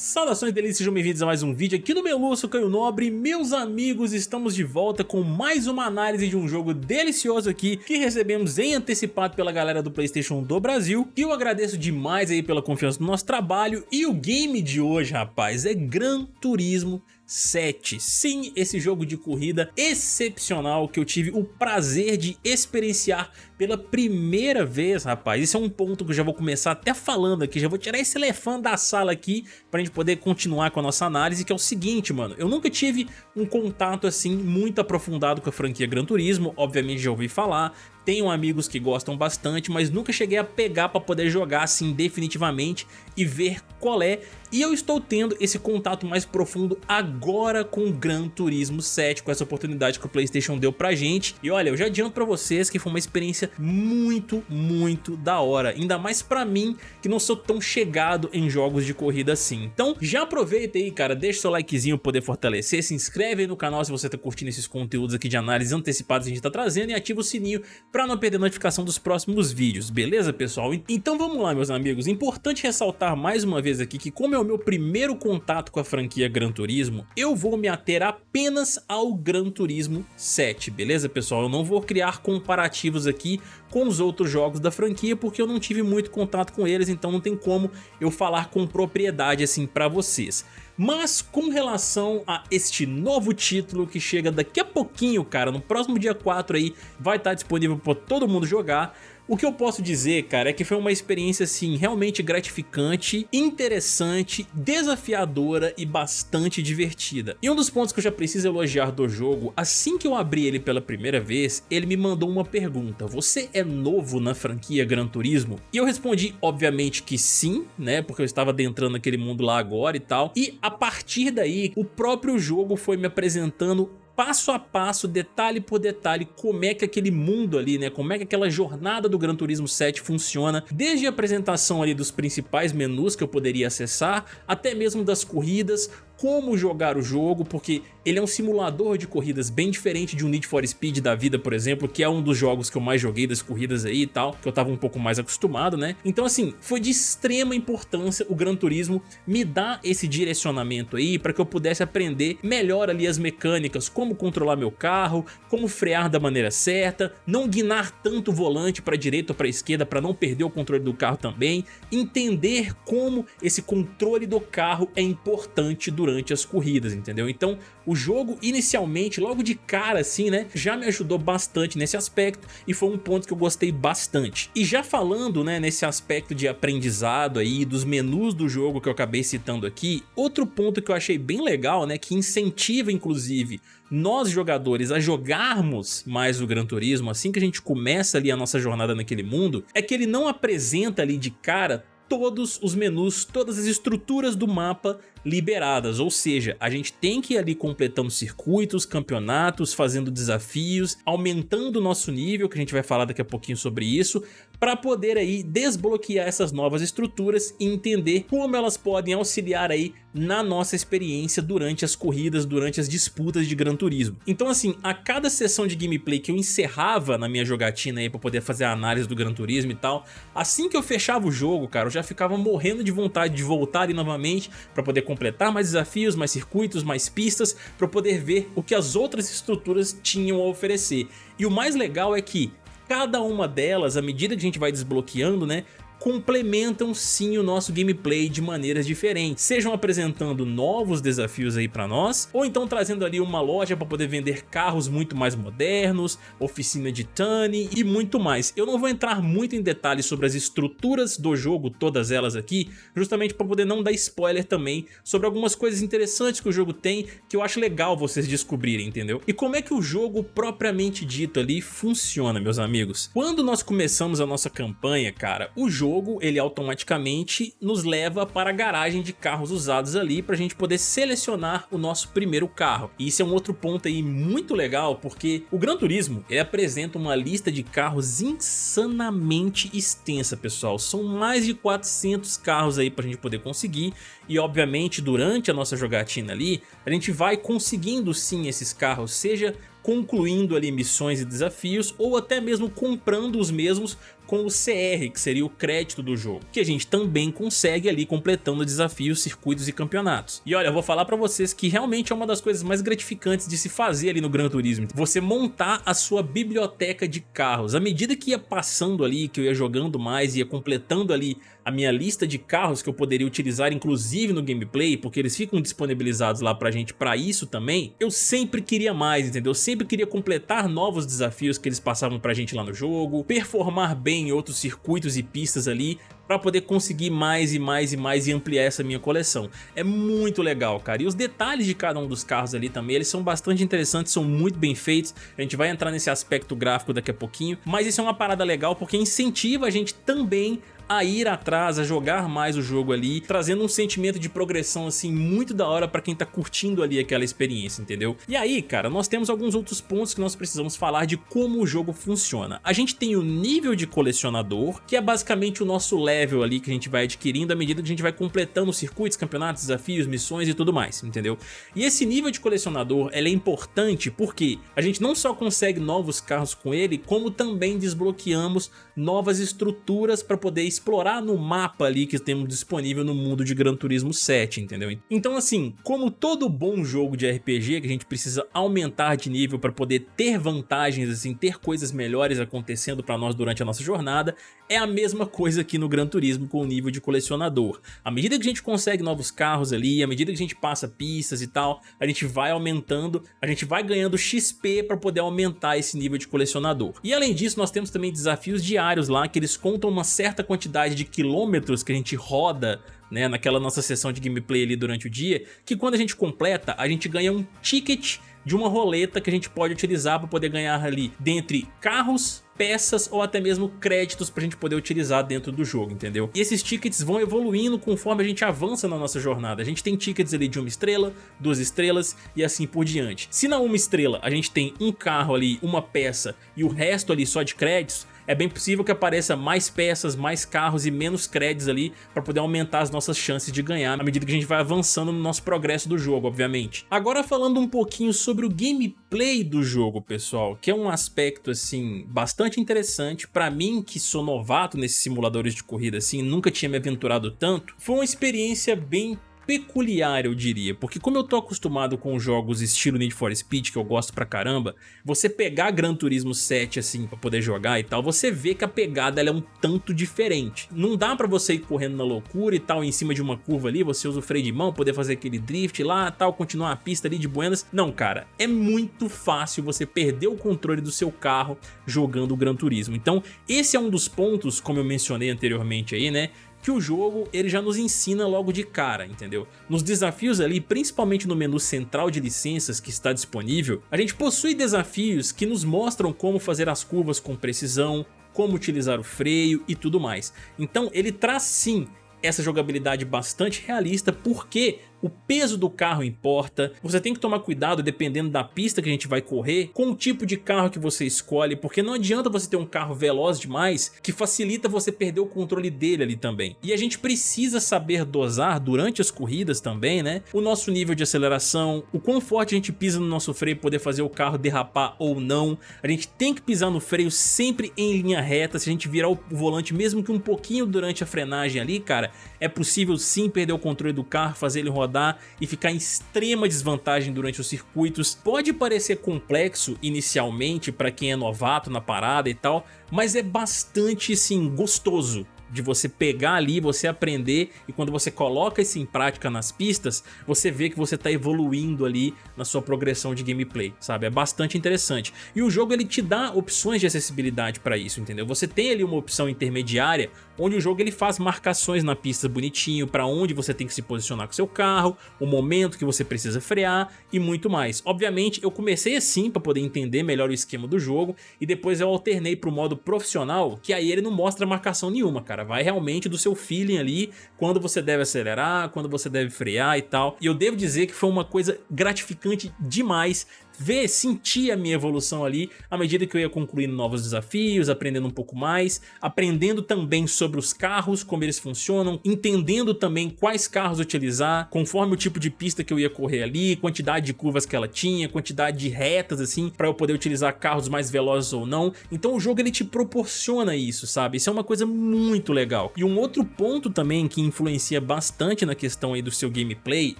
Saudações delícias, sejam bem-vindos a mais um vídeo aqui no Meluço Caio Nobre. Meus amigos, estamos de volta com mais uma análise de um jogo delicioso aqui Que recebemos em antecipado pela galera do Playstation do Brasil. E eu agradeço demais aí pela confiança no nosso trabalho. E o game de hoje, rapaz, é Gran Turismo 7. Sim, esse jogo de corrida excepcional que eu tive o prazer de experienciar pela primeira vez, rapaz. Isso é um ponto que eu já vou começar até falando aqui, já vou tirar esse elefante da sala aqui pra gente poder continuar com a nossa análise, que é o seguinte, mano. Eu nunca tive um contato assim muito aprofundado com a franquia Gran Turismo, obviamente já ouvi falar, tenho amigos que gostam bastante, mas nunca cheguei a pegar para poder jogar assim definitivamente e ver qual é. E eu estou tendo esse contato mais profundo agora com o Gran Turismo 7, com essa oportunidade que o Playstation deu pra gente. E olha, eu já adianto pra vocês que foi uma experiência muito, muito da hora. Ainda mais pra mim, que não sou tão chegado em jogos de corrida assim. Então já aproveita aí, cara, deixa seu likezinho pra poder fortalecer, se inscreve aí no canal se você tá curtindo esses conteúdos aqui de análise antecipadas que a gente tá trazendo e ativa o sininho pra não perder notificação dos próximos vídeos, beleza pessoal? Então vamos lá meus amigos, importante ressaltar mais uma vez aqui que como é o meu primeiro contato com a franquia Gran Turismo, eu vou me ater apenas ao Gran Turismo 7, beleza pessoal? Eu não vou criar comparativos aqui com os outros jogos da franquia porque eu não tive muito contato com eles, então não tem como eu falar com propriedade assim pra vocês. Mas com relação a este novo título que chega daqui a pouquinho, cara, no próximo dia 4 aí, vai estar disponível para todo mundo jogar, o que eu posso dizer, cara, é que foi uma experiência, assim, realmente gratificante, interessante, desafiadora e bastante divertida. E um dos pontos que eu já preciso elogiar do jogo, assim que eu abri ele pela primeira vez, ele me mandou uma pergunta, você é novo na franquia Gran Turismo? E eu respondi, obviamente, que sim, né, porque eu estava adentrando aquele mundo lá agora e tal, e a partir daí, o próprio jogo foi me apresentando passo a passo, detalhe por detalhe, como é que aquele mundo ali, né, como é que aquela jornada do Gran Turismo 7 funciona, desde a apresentação ali dos principais menus que eu poderia acessar, até mesmo das corridas, como jogar o jogo, porque ele é um simulador de corridas bem diferente de um Need for Speed da vida, por exemplo, que é um dos jogos que eu mais joguei das corridas aí e tal, que eu tava um pouco mais acostumado, né? Então assim, foi de extrema importância o Gran Turismo me dar esse direcionamento aí para que eu pudesse aprender melhor ali as mecânicas, como controlar meu carro, como frear da maneira certa, não guinar tanto o volante para direita ou para esquerda para não perder o controle do carro também, entender como esse controle do carro é importante durante durante as corridas, entendeu? Então o jogo inicialmente, logo de cara assim, né, já me ajudou bastante nesse aspecto e foi um ponto que eu gostei bastante. E já falando, né, nesse aspecto de aprendizado aí, dos menus do jogo que eu acabei citando aqui, outro ponto que eu achei bem legal, né, que incentiva inclusive nós jogadores a jogarmos mais o Gran Turismo assim que a gente começa ali a nossa jornada naquele mundo, é que ele não apresenta ali de cara todos os menus, todas as estruturas do mapa liberadas, ou seja, a gente tem que ir ali completando circuitos, campeonatos, fazendo desafios, aumentando o nosso nível, que a gente vai falar daqui a pouquinho sobre isso, para poder aí desbloquear essas novas estruturas e entender como elas podem auxiliar aí na nossa experiência durante as corridas, durante as disputas de Gran Turismo. Então assim, a cada sessão de gameplay que eu encerrava na minha jogatina aí para poder fazer a análise do Gran Turismo e tal, assim que eu fechava o jogo, cara, eu já ficava morrendo de vontade de voltar ali novamente para poder completar mais desafios, mais circuitos, mais pistas, para poder ver o que as outras estruturas tinham a oferecer. E o mais legal é que cada uma delas, à medida que a gente vai desbloqueando, né, complementam sim o nosso gameplay de maneiras diferentes, sejam apresentando novos desafios aí para nós, ou então trazendo ali uma loja para poder vender carros muito mais modernos, oficina de Tani e muito mais. Eu não vou entrar muito em detalhes sobre as estruturas do jogo, todas elas aqui, justamente para poder não dar spoiler também sobre algumas coisas interessantes que o jogo tem, que eu acho legal vocês descobrirem, entendeu? E como é que o jogo propriamente dito ali funciona, meus amigos? Quando nós começamos a nossa campanha, cara, o jogo jogo ele automaticamente nos leva para a garagem de carros usados ali para a gente poder selecionar o nosso primeiro carro. E isso é um outro ponto aí muito legal porque o Gran Turismo ele apresenta uma lista de carros insanamente extensa pessoal. São mais de 400 carros aí para a gente poder conseguir e obviamente durante a nossa jogatina ali a gente vai conseguindo sim esses carros, seja concluindo ali missões e desafios ou até mesmo comprando os mesmos com o CR, que seria o crédito do jogo, que a gente também consegue ali completando desafios, circuitos e campeonatos. E olha, eu vou falar pra vocês que realmente é uma das coisas mais gratificantes de se fazer ali no Gran Turismo, você montar a sua biblioteca de carros. À medida que ia passando ali, que eu ia jogando mais, ia completando ali a minha lista de carros que eu poderia utilizar inclusive no gameplay, porque eles ficam disponibilizados lá pra gente pra isso também, eu sempre queria mais, entendeu? Eu sempre queria completar novos desafios que eles passavam pra gente lá no jogo, performar bem em outros circuitos e pistas ali, para poder conseguir mais e mais e mais e ampliar essa minha coleção. É muito legal, cara. E os detalhes de cada um dos carros ali também, eles são bastante interessantes, são muito bem feitos. A gente vai entrar nesse aspecto gráfico daqui a pouquinho, mas isso é uma parada legal porque incentiva a gente também a ir atrás, a jogar mais o jogo ali, trazendo um sentimento de progressão assim muito da hora pra quem tá curtindo ali aquela experiência, entendeu? E aí, cara, nós temos alguns outros pontos que nós precisamos falar de como o jogo funciona. A gente tem o nível de colecionador, que é basicamente o nosso level ali que a gente vai adquirindo à medida que a gente vai completando circuitos, campeonatos, desafios, missões e tudo mais, entendeu? E esse nível de colecionador, é importante porque a gente não só consegue novos carros com ele, como também desbloqueamos novas estruturas para poder explorar no mapa ali que temos disponível no mundo de Gran Turismo 7, entendeu? Então assim, como todo bom jogo de RPG que a gente precisa aumentar de nível para poder ter vantagens, assim, ter coisas melhores acontecendo para nós durante a nossa jornada, é a mesma coisa aqui no Gran Turismo com o nível de colecionador. À medida que a gente consegue novos carros ali, à medida que a gente passa pistas e tal, a gente vai aumentando, a gente vai ganhando XP para poder aumentar esse nível de colecionador. E além disso, nós temos também desafios diários lá, que eles contam uma certa quantidade de quilômetros que a gente roda né, naquela nossa sessão de gameplay ali durante o dia, que quando a gente completa, a gente ganha um ticket de uma roleta que a gente pode utilizar para poder ganhar ali dentre carros, peças ou até mesmo créditos pra gente poder utilizar dentro do jogo, entendeu? E esses tickets vão evoluindo conforme a gente avança na nossa jornada. A gente tem tickets ali de uma estrela, duas estrelas e assim por diante. Se na uma estrela a gente tem um carro ali, uma peça e o resto ali só de créditos, é bem possível que apareça mais peças, mais carros e menos créditos ali para poder aumentar as nossas chances de ganhar à medida que a gente vai avançando no nosso progresso do jogo, obviamente. Agora falando um pouquinho sobre o gameplay do jogo, pessoal, que é um aspecto assim bastante interessante para mim que sou novato nesses simuladores de corrida assim, nunca tinha me aventurado tanto, foi uma experiência bem peculiar, eu diria, porque como eu tô acostumado com jogos estilo Need for Speed, que eu gosto pra caramba, você pegar Gran Turismo 7 assim pra poder jogar e tal, você vê que a pegada é um tanto diferente. Não dá pra você ir correndo na loucura e tal, em cima de uma curva ali, você usa o freio de mão, poder fazer aquele drift lá tal, continuar a pista ali de buenas. Não, cara, é muito fácil você perder o controle do seu carro jogando o Gran Turismo. Então, esse é um dos pontos, como eu mencionei anteriormente aí, né, que o jogo ele já nos ensina logo de cara, entendeu? Nos desafios ali, principalmente no menu central de licenças que está disponível, a gente possui desafios que nos mostram como fazer as curvas com precisão, como utilizar o freio e tudo mais. Então ele traz sim essa jogabilidade bastante realista porque o peso do carro importa, você tem que tomar cuidado dependendo da pista que a gente vai correr, com o tipo de carro que você escolhe, porque não adianta você ter um carro veloz demais que facilita você perder o controle dele ali também. E a gente precisa saber dosar durante as corridas também, né? O nosso nível de aceleração, o quão forte a gente pisa no nosso freio poder fazer o carro derrapar ou não. A gente tem que pisar no freio sempre em linha reta, se a gente virar o volante mesmo que um pouquinho durante a frenagem ali, cara, é possível sim perder o controle do carro, fazer ele rodar rodar e ficar em extrema desvantagem durante os circuitos. Pode parecer complexo inicialmente para quem é novato na parada e tal, mas é bastante sim gostoso de você pegar ali, você aprender e quando você coloca isso em prática nas pistas, você vê que você está evoluindo ali na sua progressão de gameplay, sabe? É bastante interessante. E o jogo ele te dá opções de acessibilidade para isso, entendeu? Você tem ali uma opção intermediária onde o jogo ele faz marcações na pista bonitinho para onde você tem que se posicionar com seu carro, o momento que você precisa frear e muito mais. Obviamente eu comecei assim para poder entender melhor o esquema do jogo e depois eu alternei para o modo profissional, que aí ele não mostra marcação nenhuma, cara cara. Vai realmente do seu feeling ali, quando você deve acelerar, quando você deve frear e tal. E eu devo dizer que foi uma coisa gratificante demais ver, sentir a minha evolução ali à medida que eu ia concluindo novos desafios, aprendendo um pouco mais, aprendendo também sobre os carros, como eles funcionam, entendendo também quais carros utilizar, conforme o tipo de pista que eu ia correr ali, quantidade de curvas que ela tinha, quantidade de retas assim, para eu poder utilizar carros mais velozes ou não. Então o jogo ele te proporciona isso, sabe? Isso é uma coisa muito legal. E um outro ponto também que influencia bastante na questão aí do seu gameplay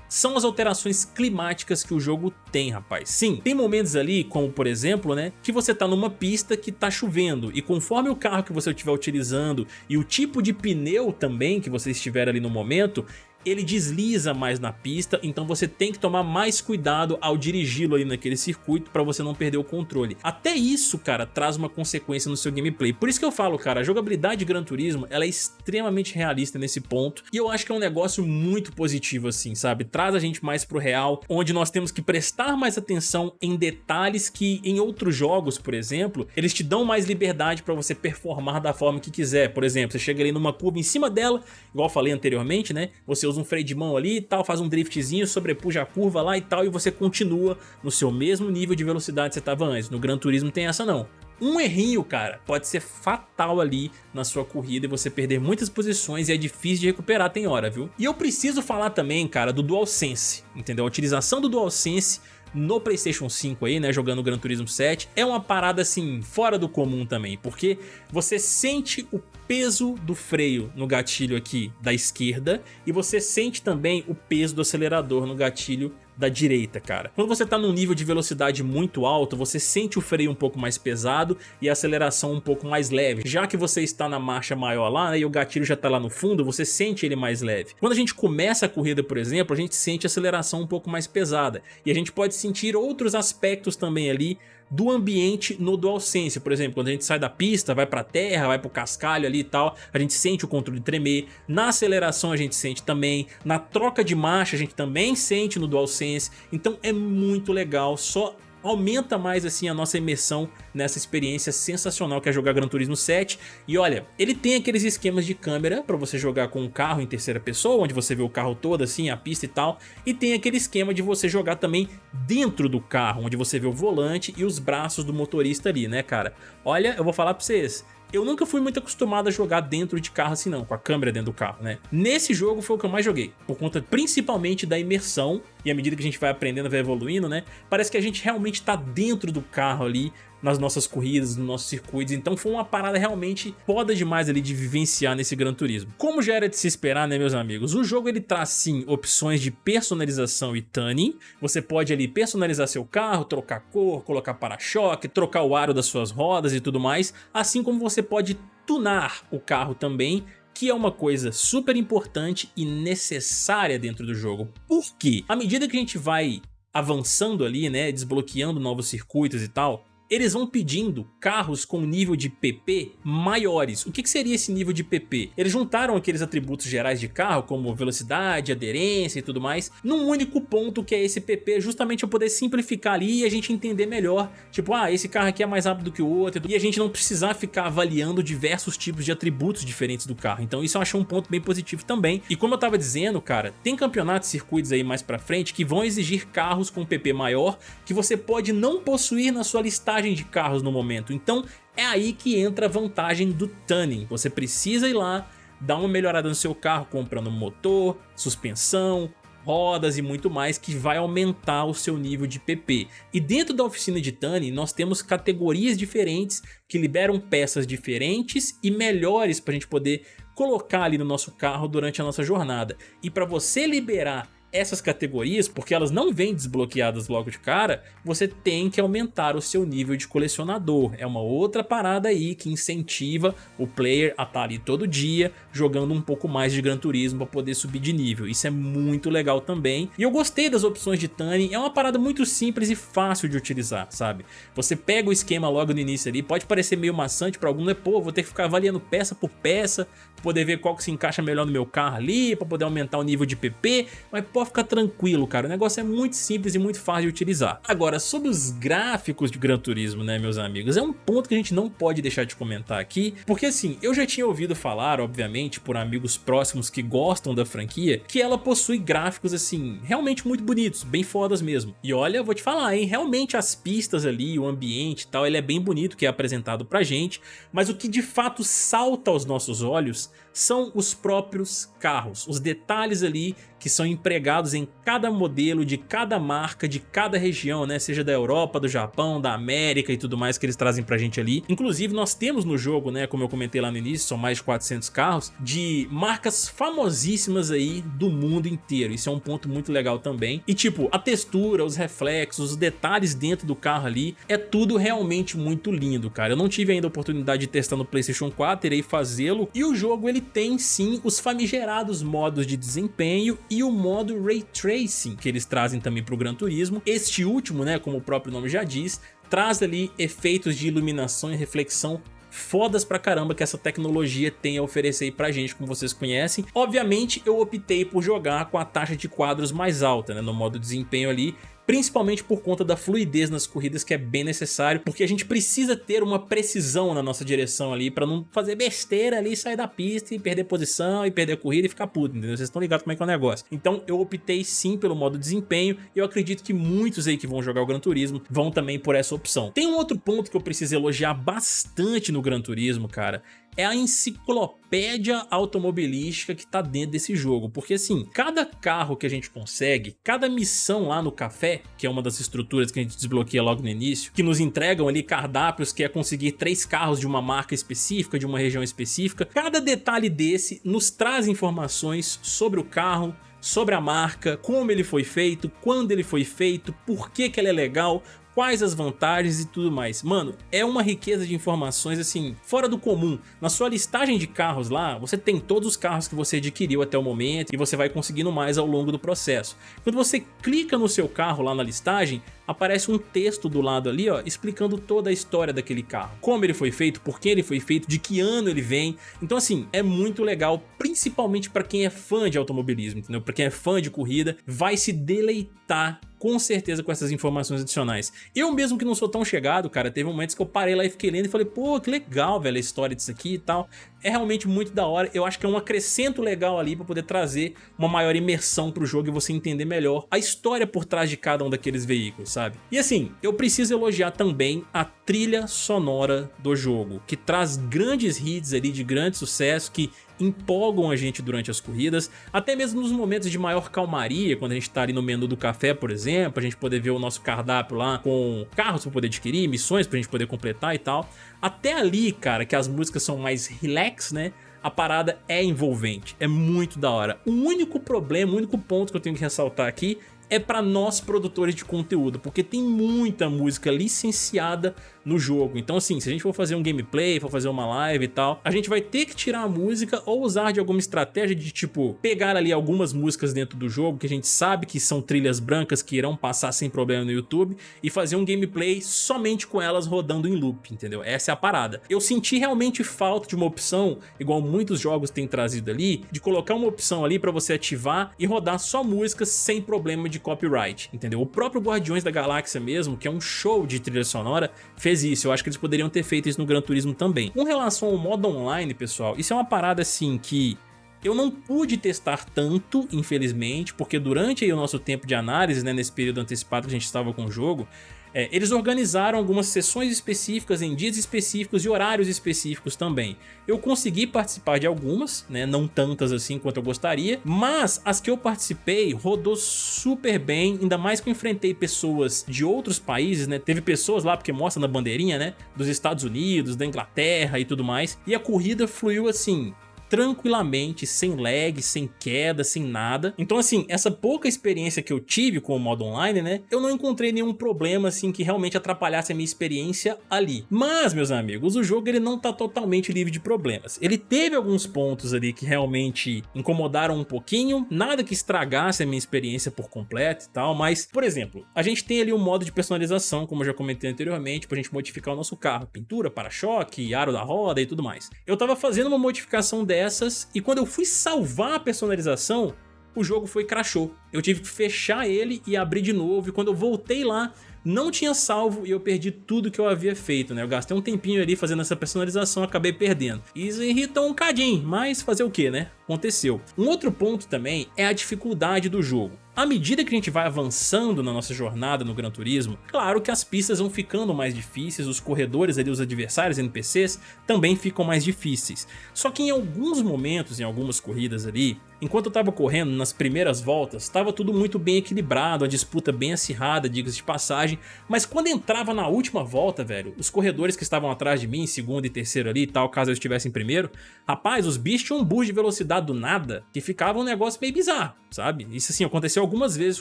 são as alterações climáticas que o jogo tem, rapaz. Sim, tem momentos ali, como por exemplo, né, que você tá numa pista que tá chovendo e conforme o carro que você estiver utilizando e o tipo de pneu também que você estiver ali no momento, ele desliza mais na pista, então você tem que tomar mais cuidado ao dirigi-lo ali naquele circuito para você não perder o controle. Até isso, cara, traz uma consequência no seu gameplay. Por isso que eu falo, cara, a jogabilidade de Gran Turismo, ela é extremamente realista nesse ponto, e eu acho que é um negócio muito positivo assim, sabe? Traz a gente mais pro real, onde nós temos que prestar mais atenção em detalhes que em outros jogos, por exemplo, eles te dão mais liberdade para você performar da forma que quiser. Por exemplo, você chega ali numa curva em cima dela, igual falei anteriormente, né? Você usa um freio de mão ali e tal, faz um driftzinho, sobrepuja a curva lá e tal e você continua no seu mesmo nível de velocidade que você estava antes. No Gran Turismo tem essa não. Um errinho, cara, pode ser fatal ali na sua corrida e você perder muitas posições e é difícil de recuperar, tem hora, viu? E eu preciso falar também, cara, do DualSense, entendeu? A utilização do DualSense no Playstation 5 aí, né, jogando Gran Turismo 7, é uma parada assim, fora do comum também, porque você sente o peso do freio no gatilho aqui da esquerda e você sente também o peso do acelerador no gatilho da direita, cara. Quando você tá num nível de velocidade muito alto, você sente o freio um pouco mais pesado e a aceleração um pouco mais leve. Já que você está na marcha maior lá, né, e o gatilho já tá lá no fundo, você sente ele mais leve. Quando a gente começa a corrida, por exemplo, a gente sente a aceleração um pouco mais pesada. E a gente pode sentir outros aspectos também ali do ambiente no DualSense. Por exemplo, quando a gente sai da pista, vai pra terra, vai pro cascalho ali e tal, a gente sente o controle tremer. Na aceleração a gente sente também. Na troca de marcha a gente também sente no DualSense. Então é muito legal, só aumenta mais assim a nossa imersão nessa experiência sensacional que é jogar Gran Turismo 7 e olha, ele tem aqueles esquemas de câmera para você jogar com um carro em terceira pessoa, onde você vê o carro todo assim, a pista e tal, e tem aquele esquema de você jogar também dentro do carro, onde você vê o volante e os braços do motorista ali, né cara? Olha, eu vou falar pra vocês, eu nunca fui muito acostumado a jogar dentro de carro assim não, com a câmera dentro do carro, né? Nesse jogo foi o que eu mais joguei, por conta principalmente da imersão e à medida que a gente vai aprendendo, vai evoluindo, né? Parece que a gente realmente tá dentro do carro ali, nas nossas corridas, nos nossos circuitos, então foi uma parada realmente foda demais ali de vivenciar nesse Gran Turismo. Como já era de se esperar, né meus amigos, o jogo ele traz sim opções de personalização e tuning, você pode ali personalizar seu carro, trocar cor, colocar para-choque, trocar o aro das suas rodas e tudo mais, assim como você pode tunar o carro também que é uma coisa super importante e necessária dentro do jogo. Por quê? À medida que a gente vai avançando ali, né, desbloqueando novos circuitos e tal, eles vão pedindo carros com nível de PP maiores. O que, seria esse nível de PP? Eles juntaram aqueles atributos gerais de carro, como velocidade, aderência e tudo mais, num único ponto que é esse PP, justamente para poder simplificar ali e a gente entender melhor. Tipo, ah, esse carro aqui é mais rápido que o outro, e a gente não precisar ficar avaliando diversos tipos de atributos diferentes do carro. Então isso eu achei um ponto bem positivo também. E como eu tava dizendo, cara, tem campeonatos circuitos aí mais pra frente que vão exigir carros com PP maior, que você pode não possuir na sua listagem de carros no momento. Então é aí que entra a vantagem do tuning. Você precisa ir lá, dar uma melhorada no seu carro comprando motor, suspensão, rodas e muito mais que vai aumentar o seu nível de PP. E dentro da oficina de tuning nós temos categorias diferentes que liberam peças diferentes e melhores para a gente poder colocar ali no nosso carro durante a nossa jornada. E para você liberar essas categorias, porque elas não vêm desbloqueadas logo de cara, você tem que aumentar o seu nível de colecionador. É uma outra parada aí que incentiva o player a estar tá ali todo dia jogando um pouco mais de Gran Turismo para poder subir de nível. Isso é muito legal também. E eu gostei das opções de Tuning, é uma parada muito simples e fácil de utilizar, sabe? Você pega o esquema logo no início ali, pode parecer meio maçante para algum, né? Pô, vou ter que ficar avaliando peça por peça, poder ver qual que se encaixa melhor no meu carro ali, para poder aumentar o nível de PP, mas pode ficar tranquilo, cara. O negócio é muito simples e muito fácil de utilizar. Agora, sobre os gráficos de Gran Turismo, né, meus amigos, é um ponto que a gente não pode deixar de comentar aqui, porque assim, eu já tinha ouvido falar, obviamente, por amigos próximos que gostam da franquia, que ela possui gráficos, assim, realmente muito bonitos, bem fodas mesmo. E olha, vou te falar, hein, realmente as pistas ali, o ambiente e tal, ele é bem bonito que é apresentado pra gente, mas o que de fato salta aos nossos olhos são os próprios carros, os detalhes ali que são empregados em cada modelo de cada marca, de cada região, né? Seja da Europa, do Japão, da América e tudo mais que eles trazem pra gente ali. Inclusive nós temos no jogo, né, como eu comentei lá no início, são mais de 400 carros, de marcas famosíssimas aí do mundo inteiro. Isso é um ponto muito legal também. E tipo, a textura, os reflexos, os detalhes dentro do carro ali, é tudo realmente muito lindo, cara. Eu não tive ainda a oportunidade de testar no Playstation 4, irei fazê-lo. E o jogo ele tem sim os famigerados modos de desempenho e o modo Ray Tracing que eles trazem também para o Gran Turismo. Este último, né, como o próprio nome já diz, traz ali efeitos de iluminação e reflexão fodas pra caramba que essa tecnologia tem a oferecer aí pra gente, como vocês conhecem. Obviamente eu optei por jogar com a taxa de quadros mais alta, né, no modo desempenho ali, principalmente por conta da fluidez nas corridas que é bem necessário, porque a gente precisa ter uma precisão na nossa direção ali para não fazer besteira ali, sair da pista e perder posição e perder a corrida e ficar puto, entendeu? Vocês estão ligados como é que é o negócio. Então eu optei sim pelo modo desempenho e eu acredito que muitos aí que vão jogar o Gran Turismo vão também por essa opção. Tem um outro ponto que eu preciso elogiar bastante no Gran Turismo, cara, é a enciclopédia automobilística que tá dentro desse jogo, porque assim, cada carro que a gente consegue, cada missão lá no café, que é uma das estruturas que a gente desbloqueia logo no início, que nos entregam ali cardápios que é conseguir três carros de uma marca específica, de uma região específica, cada detalhe desse nos traz informações sobre o carro, sobre a marca, como ele foi feito, quando ele foi feito, por que, que ele é legal, quais as vantagens e tudo mais. Mano, é uma riqueza de informações assim, fora do comum. Na sua listagem de carros lá, você tem todos os carros que você adquiriu até o momento e você vai conseguindo mais ao longo do processo. Quando você clica no seu carro lá na listagem, aparece um texto do lado ali, ó, explicando toda a história daquele carro. Como ele foi feito, por que ele foi feito, de que ano ele vem. Então assim, é muito legal, principalmente para quem é fã de automobilismo, entendeu? Para quem é fã de corrida, vai se deleitar com certeza com essas informações adicionais. Eu mesmo que não sou tão chegado, cara, teve momentos que eu parei lá e fiquei lendo e falei, pô, que legal, velho, a história disso aqui e tal é realmente muito da hora. Eu acho que é um acrescento legal ali para poder trazer uma maior imersão pro jogo e você entender melhor a história por trás de cada um daqueles veículos, sabe? E assim, eu preciso elogiar também a trilha sonora do jogo, que traz grandes hits ali de grande sucesso que empolgam a gente durante as corridas, até mesmo nos momentos de maior calmaria, quando a gente tá ali no menu do café, por exemplo, a gente poder ver o nosso cardápio lá com carros para poder adquirir, missões pra gente poder completar e tal. Até ali, cara, que as músicas são mais relax, né? A parada é envolvente, é muito da hora. O único problema, o único ponto que eu tenho que ressaltar aqui é para nós produtores de conteúdo, porque tem muita música licenciada no jogo. Então assim, se a gente for fazer um gameplay, for fazer uma live e tal, a gente vai ter que tirar a música ou usar de alguma estratégia de tipo, pegar ali algumas músicas dentro do jogo que a gente sabe que são trilhas brancas que irão passar sem problema no YouTube e fazer um gameplay somente com elas rodando em loop, entendeu? Essa é a parada. Eu senti realmente falta de uma opção, igual muitos jogos têm trazido ali, de colocar uma opção ali para você ativar e rodar só músicas sem problema de copyright, entendeu? O próprio Guardiões da Galáxia mesmo, que é um show de trilha sonora, fez fez isso, eu acho que eles poderiam ter feito isso no Gran Turismo também. Com relação ao modo online, pessoal, isso é uma parada assim que eu não pude testar tanto, infelizmente, porque durante o nosso tempo de análise, né, nesse período antecipado que a gente estava com o jogo, é, eles organizaram algumas sessões específicas em dias específicos e horários específicos também. Eu consegui participar de algumas, né, não tantas assim quanto eu gostaria, mas as que eu participei rodou super bem, ainda mais que eu enfrentei pessoas de outros países, né, teve pessoas lá, porque mostra na bandeirinha, né, dos Estados Unidos, da Inglaterra e tudo mais, e a corrida fluiu assim, tranquilamente, sem lag, sem queda, sem nada. Então assim, essa pouca experiência que eu tive com o modo online, né, eu não encontrei nenhum problema assim que realmente atrapalhasse a minha experiência ali. Mas, meus amigos, o jogo ele não tá totalmente livre de problemas. Ele teve alguns pontos ali que realmente incomodaram um pouquinho, nada que estragasse a minha experiência por completo e tal, mas, por exemplo, a gente tem ali um modo de personalização, como eu já comentei anteriormente, pra gente modificar o nosso carro, pintura, para-choque, aro da roda e tudo mais. Eu tava fazendo uma modificação dessa dessas e quando eu fui salvar a personalização, o jogo foi crashou. Eu tive que fechar ele e abrir de novo, e quando eu voltei lá, não tinha salvo e eu perdi tudo que eu havia feito, né? Eu gastei um tempinho ali fazendo essa personalização acabei perdendo. Isso irrita um cadinho, mas fazer o que, né? Aconteceu. Um outro ponto também é a dificuldade do jogo. À medida que a gente vai avançando na nossa jornada no Gran Turismo, claro que as pistas vão ficando mais difíceis, os corredores ali, os adversários NPCs também ficam mais difíceis. Só que em alguns momentos, em algumas corridas ali, enquanto eu estava correndo nas primeiras voltas, estava tudo muito bem equilibrado, a disputa bem acirrada, diga-se de passagem, mas quando entrava na última volta, velho, os corredores que estavam atrás de mim, segundo e terceiro ali e tal, caso eu estivesse em primeiro, rapaz, os bichos tinham um boost de velocidade do nada, que ficava um negócio meio bizarro, sabe? Isso assim, aconteceu algumas vezes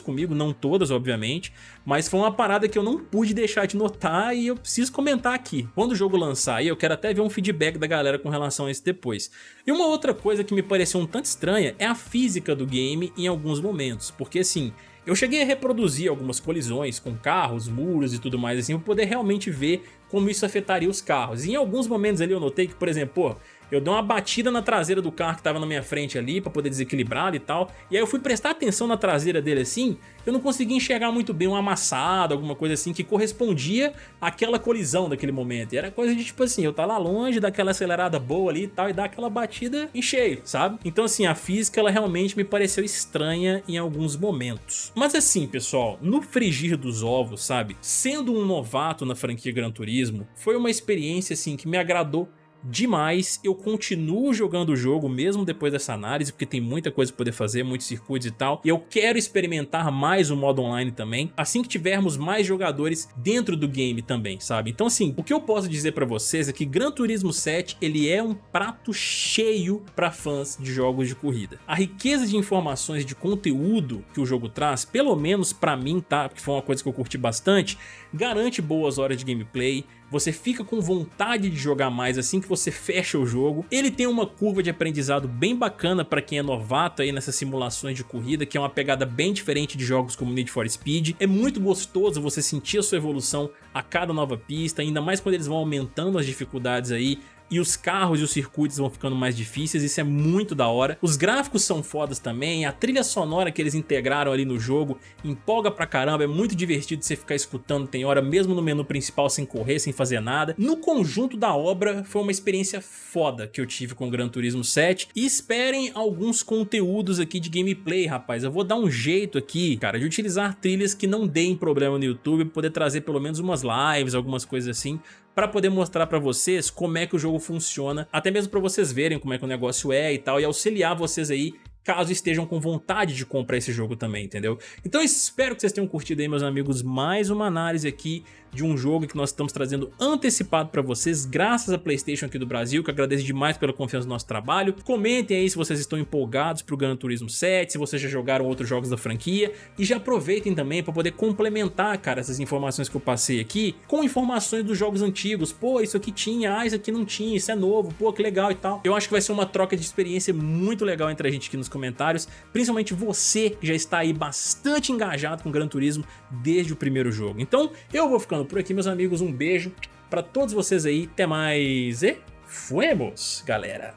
comigo, não todas obviamente, mas foi uma parada que eu não pude deixar de notar e eu preciso comentar aqui. Quando o jogo lançar aí, eu quero até ver um feedback da galera com relação a isso depois. E uma outra coisa que me pareceu um tanto estranha é a física do game em alguns momentos, porque assim, eu cheguei a reproduzir algumas colisões com carros, muros e tudo mais assim, para poder realmente ver como isso afetaria os carros. E em alguns momentos ali eu notei que, por exemplo, pô, eu dei uma batida na traseira do carro que estava na minha frente ali para poder desequilibrar e tal. E aí eu fui prestar atenção na traseira dele assim, eu não consegui enxergar muito bem um amassado, alguma coisa assim que correspondia àquela colisão daquele momento. E era coisa de tipo assim, eu tá lá longe, daquela acelerada boa ali e tal, e dar aquela batida em cheio, sabe? Então assim, a física ela realmente me pareceu estranha em alguns momentos. Mas assim, pessoal, no frigir dos ovos, sabe? Sendo um novato na franquia Gran Turismo, foi uma experiência assim que me agradou demais, eu continuo jogando o jogo mesmo depois dessa análise, porque tem muita coisa pra poder fazer, muitos circuitos e tal, e eu quero experimentar mais o modo online também, assim que tivermos mais jogadores dentro do game também, sabe? Então assim, o que eu posso dizer pra vocês é que Gran Turismo 7, ele é um prato cheio pra fãs de jogos de corrida. A riqueza de informações de conteúdo que o jogo traz, pelo menos pra mim, tá? Porque foi uma coisa que eu curti bastante, garante boas horas de gameplay, você fica com vontade de jogar mais assim que você fecha o jogo. Ele tem uma curva de aprendizado bem bacana para quem é novato aí nessas simulações de corrida, que é uma pegada bem diferente de jogos como Need for Speed. É muito gostoso você sentir a sua evolução a cada nova pista, ainda mais quando eles vão aumentando as dificuldades aí e os carros e os circuitos vão ficando mais difíceis, isso é muito da hora. Os gráficos são fodas também, a trilha sonora que eles integraram ali no jogo empolga pra caramba, é muito divertido você ficar escutando, tem hora mesmo no menu principal sem correr, sem fazer nada. No conjunto da obra foi uma experiência foda que eu tive com o Gran Turismo 7 e esperem alguns conteúdos aqui de gameplay, rapaz. Eu vou dar um jeito aqui, cara, de utilizar trilhas que não deem problema no YouTube, poder trazer pelo menos umas lives, algumas coisas assim, para poder mostrar para vocês como é que o jogo funciona, até mesmo para vocês verem como é que o negócio é e tal, e auxiliar vocês aí caso estejam com vontade de comprar esse jogo também, entendeu? Então espero que vocês tenham curtido aí, meus amigos, mais uma análise aqui de um jogo que nós estamos trazendo antecipado para vocês, graças a Playstation aqui do Brasil, que agradeço demais pela confiança no nosso trabalho. Comentem aí se vocês estão empolgados para o Gran Turismo 7, se vocês já jogaram outros jogos da franquia, e já aproveitem também para poder complementar, cara, essas informações que eu passei aqui, com informações dos jogos antigos. Pô, isso aqui tinha, ah, isso aqui não tinha, isso é novo, pô, que legal e tal. Eu acho que vai ser uma troca de experiência muito legal entre a gente aqui nos comentários, principalmente você que já está aí bastante engajado com Gran Turismo desde o primeiro jogo. Então, eu vou ficando ficando por aqui, meus amigos. Um beijo para todos vocês aí. Até mais e fuemos, galera!